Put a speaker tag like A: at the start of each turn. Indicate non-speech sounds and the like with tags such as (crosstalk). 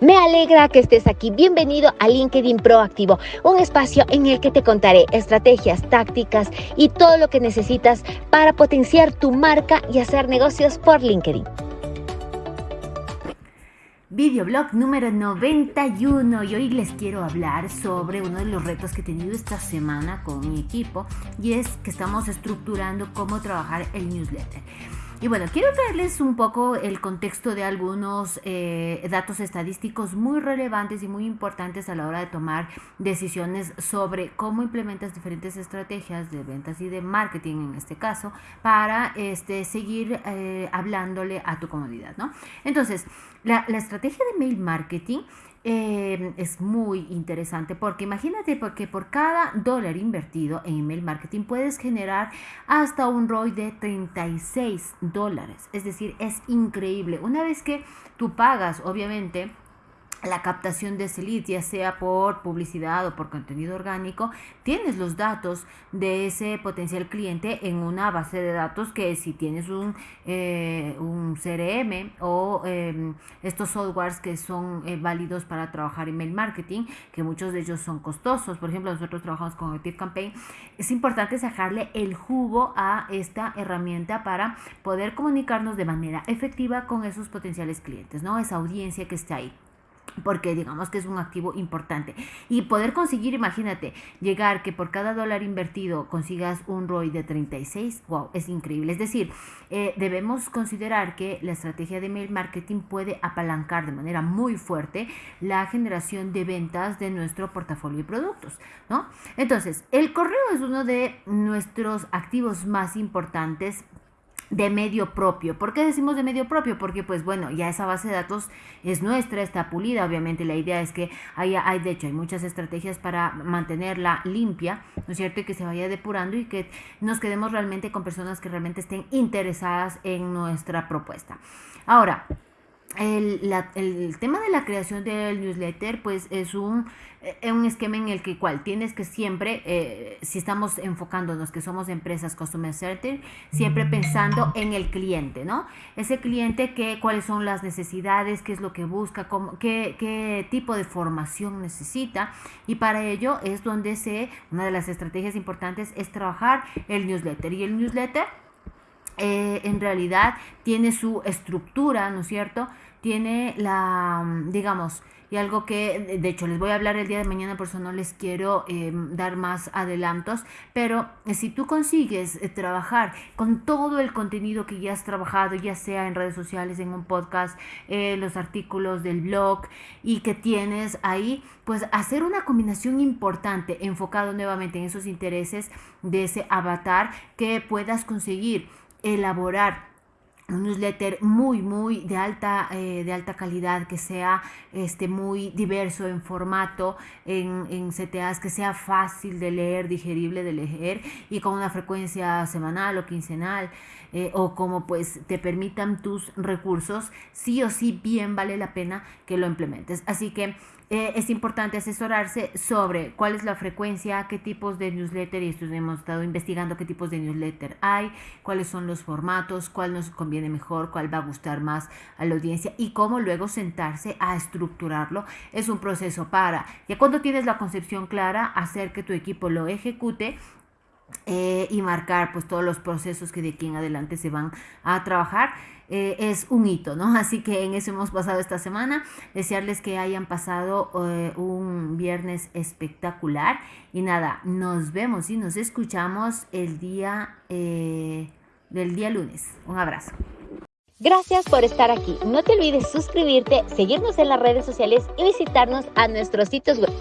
A: Me alegra que estés aquí. Bienvenido a LinkedIn Proactivo, un espacio en el que te contaré estrategias, tácticas y todo lo que necesitas para potenciar tu marca y hacer negocios por LinkedIn.
B: Videoblog número 91 y hoy les quiero hablar sobre uno de los retos que he tenido esta semana con mi equipo y es que estamos estructurando cómo trabajar el newsletter. Y bueno, quiero traerles un poco el contexto de algunos eh, datos estadísticos muy relevantes y muy importantes a la hora de tomar decisiones sobre cómo implementas diferentes estrategias de ventas y de marketing en este caso para este, seguir eh, hablándole a tu comodidad, ¿no? Entonces, la estrategia de mail marketing Em, es muy interesante porque imagínate porque por cada dólar invertido en email marketing puedes generar hasta un ROI de 36 dólares. Es decir, es increíble. Una vez que tú pagas, obviamente, la captación de ese lead, ya sea por publicidad o por contenido orgánico, tienes los datos de ese potencial cliente en una base de datos que si tienes un, eh, un CRM o em, estos softwares que son eh, válidos para trabajar email marketing, que muchos de ellos son costosos, por ejemplo nosotros trabajamos con Active Campaign, es importante sacarle el jugo a esta herramienta para poder comunicarnos de manera efectiva con esos potenciales clientes, ¿no? Esa audiencia que está ahí porque digamos que es un activo importante. Y poder conseguir, imagínate, llegar que por cada dólar invertido consigas un ROI de 36, wow, es increíble. Es decir, eh, debemos considerar que la estrategia de mail marketing puede apalancar de manera muy fuerte la generación de ventas de nuestro portafolio de productos, ¿no? Entonces, el correo es uno de nuestros activos más importantes de medio propio. ¿Por qué decimos de medio propio? Porque pues bueno, ya esa base de datos es nuestra, está pulida, obviamente la idea es que haya, hay de hecho hay muchas estrategias para mantenerla limpia, ¿no es cierto? Y que se vaya depurando y que nos quedemos realmente con personas que realmente estén interesadas en nuestra propuesta. Ahora, el, el, tema de la creación del newsletter, pues es un, eh, un esquema en el que cual tienes que siempre, eh, si estamos enfocándonos que somos empresas customer center, siempre pensando en el cliente, ¿no? Ese cliente, que, cuáles son las necesidades, qué es lo que busca, cómo, qué, qué tipo de formación necesita. Y para ello es donde se, una de las estrategias importantes es trabajar el newsletter. Y el newsletter eh, en realidad tiene su estructura, ¿no es cierto? Tiene la, mm, digamos, y algo que, de hecho, les voy a hablar el día de mañana, por eso no les quiero em, dar más adelantos, pero eh, si tú consigues eh, trabajar con todo el contenido que ya has trabajado, ya sea en redes sociales, en un podcast, los artículos del blog y que tienes ahí, pues hacer una combinación importante enfocado nuevamente en esos intereses de ese avatar que puedas conseguir elaborar un newsletter muy muy de alta eh, de alta calidad que sea este muy diverso en formato en, en, CTAs que sea fácil de leer digerible de leer y con una frecuencia semanal o quincenal eh, o como pues te permitan tus recursos sí o sí bien vale la pena que lo implementes. Así que eh, es importante asesorarse sobre cuál es la frecuencia, qué tipos de newsletter, y esto hemos estado investigando qué tipos de newsletter hay, cuáles son los formatos, cuál nos mejor, cuál va a gustar más a la audiencia y cómo luego sentarse a estructurarlo. Es un proceso para, ya cuando tienes la concepción clara, hacer que tu equipo lo ejecute eh, y marcar pues todos los procesos que de aquí en adelante se van a trabajar. Eh, es un hito, ¿no? (laughs) Así que en eso hemos pasado esta semana. Desearles que hayan pasado eh, un viernes espectacular. Y nada, nos vemos y nos escuchamos el día del día lunes. Un abrazo.
A: Gracias por estar aquí. No te olvides suscribirte, seguirnos en las redes sociales y visitarnos a nuestros sitios web.